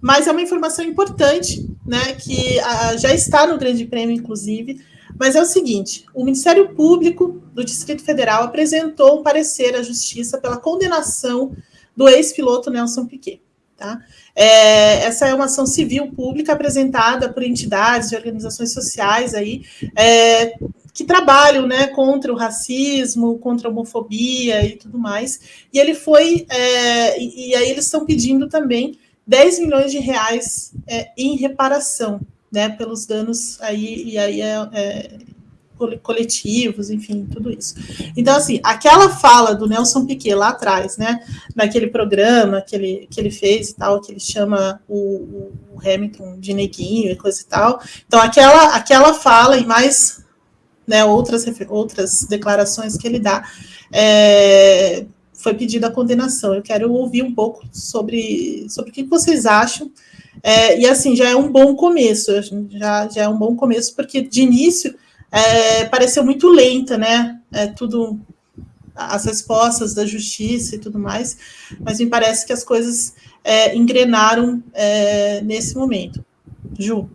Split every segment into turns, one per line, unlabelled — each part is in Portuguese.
mas é uma informação importante, né, que a, já está no Grande Prêmio, inclusive, mas é o seguinte: o Ministério Público do Distrito Federal apresentou um parecer à Justiça pela condenação do ex-piloto Nelson Piquet. Tá? É, essa é uma ação civil pública apresentada por entidades e organizações sociais aí, é, que trabalham né, contra o racismo, contra a homofobia e tudo mais. E ele foi, é, e, e, aí eles estão pedindo também 10 milhões de reais é, em reparação, né, pelos danos aí, e aí é, é coletivos, enfim, tudo isso. Então, assim, aquela fala do Nelson Piquet lá atrás, né, naquele programa que ele, que ele fez e tal, que ele chama o, o Hamilton de neguinho e coisa e tal. Então, aquela, aquela fala e mais né, outras, outras declarações que ele dá, é, foi pedida a condenação. Eu quero ouvir um pouco sobre, sobre o que vocês acham. É, e assim, já é um bom começo, já, já é um bom começo, porque de início é, pareceu muito lenta, né? É, tudo, as respostas da justiça e tudo mais, mas me parece que as coisas é, engrenaram é, nesse momento. Ju.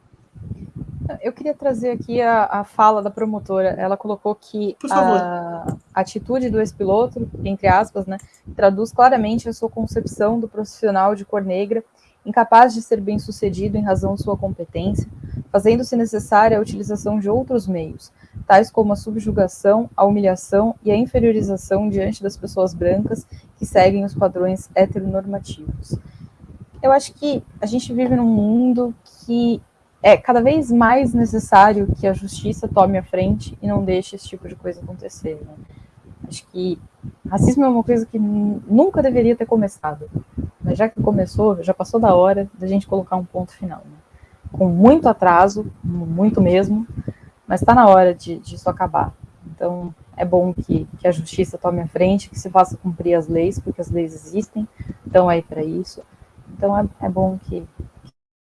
Eu queria trazer aqui a, a fala da promotora. Ela colocou que a, a atitude do ex-piloto, entre aspas, né, traduz claramente a sua concepção do profissional de cor negra, incapaz de ser bem sucedido em razão de sua competência, fazendo-se necessária a utilização de outros meios, tais como a subjugação, a humilhação e a inferiorização diante das pessoas brancas que seguem os padrões heteronormativos. Eu acho que a gente vive num mundo que é cada vez mais necessário que a justiça tome a frente e não deixe esse tipo de coisa acontecer. Né? Acho que racismo é uma coisa que nunca deveria ter começado, mas já que começou, já passou da hora da gente colocar um ponto final. Né? com muito atraso, muito mesmo, mas está na hora de, de, isso acabar. Então, é bom que, que, a justiça tome a frente, que se faça cumprir as leis, porque as leis existem, estão aí para isso. Então, é, é bom que,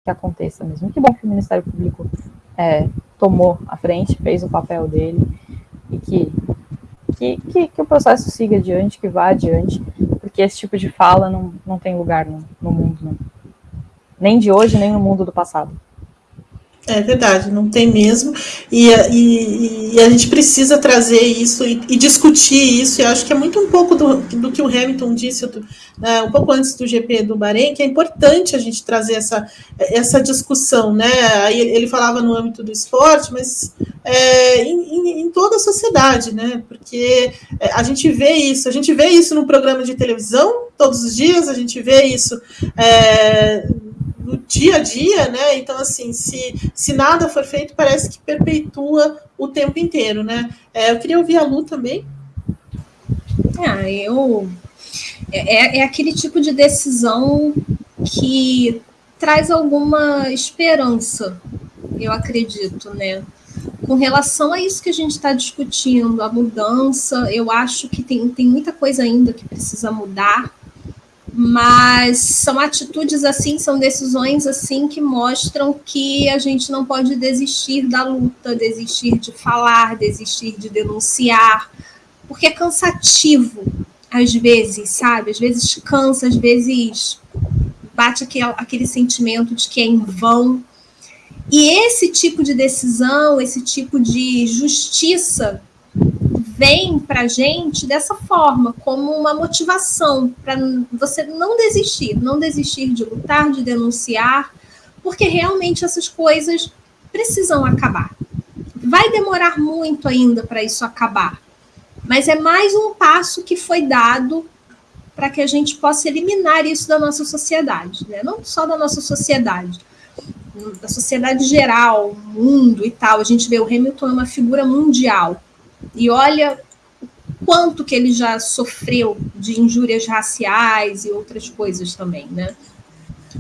que, aconteça mesmo. Que bom que o Ministério Público é, tomou a frente, fez o papel dele, e que, que, que, que, o processo siga adiante, que vá adiante, porque esse tipo de fala não, não tem lugar no, no mundo, não. nem de hoje, nem no mundo do passado.
É verdade, não tem mesmo. E, e, e, a gente precisa trazer isso e, e, discutir isso. E acho que é muito um pouco do, do que o Hamilton disse né, um pouco antes do GP do Bahrein, que é importante a gente trazer essa, essa discussão. Né? Aí ele falava no âmbito do esporte, mas é, em, em, toda a sociedade, né? Porque é, a gente vê isso, a gente vê isso no programa de televisão todos os dias, a gente vê isso. É, no dia a dia, né? Então, assim, se, se nada for feito, parece que perpetua o tempo inteiro, né? É, eu queria ouvir a Lu também.
Ah, eu. É, é, é aquele tipo de decisão que traz alguma esperança, eu acredito, né? Com relação a isso que a gente está discutindo, a mudança, eu acho que tem, tem muita coisa ainda que precisa mudar mas são atitudes assim, são decisões assim que mostram que a gente não pode desistir da luta, desistir de falar, desistir de denunciar, porque é cansativo às vezes, sabe? Às vezes cansa, às vezes bate aquele, aquele sentimento de que é em vão. E esse tipo de decisão, esse tipo de justiça vem para a gente dessa forma, como uma motivação para você não desistir, não desistir de lutar, de denunciar, porque realmente essas coisas precisam acabar. Vai demorar muito ainda para isso acabar, mas é mais um passo que foi dado para que a gente possa eliminar isso da nossa sociedade, né? não só da nossa sociedade, da sociedade geral, mundo e tal. A gente vê o Hamilton é uma figura mundial e olha quanto que ele já sofreu de injúrias raciais e outras coisas também, né?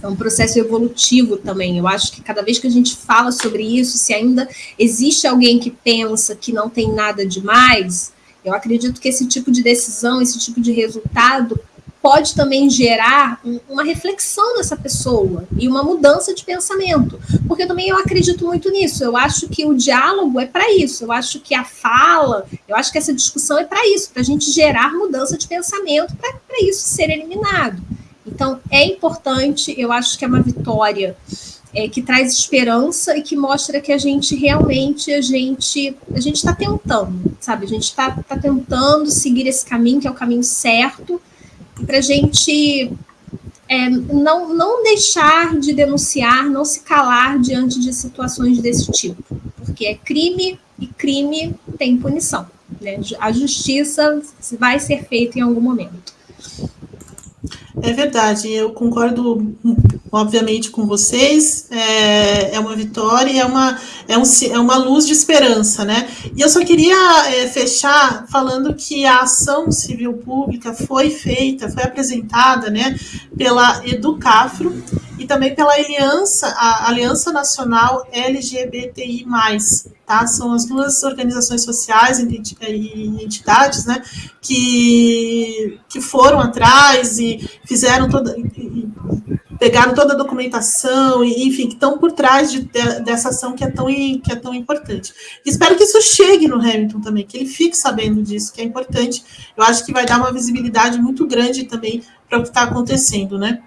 É um processo evolutivo também. Eu acho que cada vez que a gente fala sobre isso, se ainda existe alguém que pensa que não tem nada demais, eu acredito que esse tipo de decisão, esse tipo de resultado pode também gerar uma reflexão nessa pessoa e uma mudança de pensamento. Porque também eu acredito muito nisso. Eu acho que o diálogo é para isso. Eu acho que a fala, eu acho que essa discussão é para isso, para a gente gerar mudança de pensamento, para isso ser eliminado. Então, é importante, eu acho que é uma vitória é, que traz esperança e que mostra que a gente realmente a gente a gente está tentando, sabe? A gente está tá tentando seguir esse caminho que é o caminho certo para a gente é, não, não deixar de denunciar, não se calar diante de situações desse tipo, porque é crime e crime tem punição. Né? A justiça vai ser feita em algum momento.
É verdade, eu concordo obviamente com vocês, é, é uma vitória e é uma, é, um, é uma luz de esperança, né? E eu só queria é, fechar falando que a ação civil pública foi feita, foi apresentada, né, pela Educafro e também pela Aliança, a Aliança Nacional LGBTI+, tá? São as duas organizações sociais e entidades, né, que, que foram atrás e fizeram toda, e pegaram toda a documentação, enfim, que estão por trás de, de, dessa ação que é, tão, que é tão importante. espero que isso chegue no Hamilton também, que ele fique sabendo disso, que é importante. Eu acho que vai dar uma visibilidade muito grande também para o que está acontecendo, né?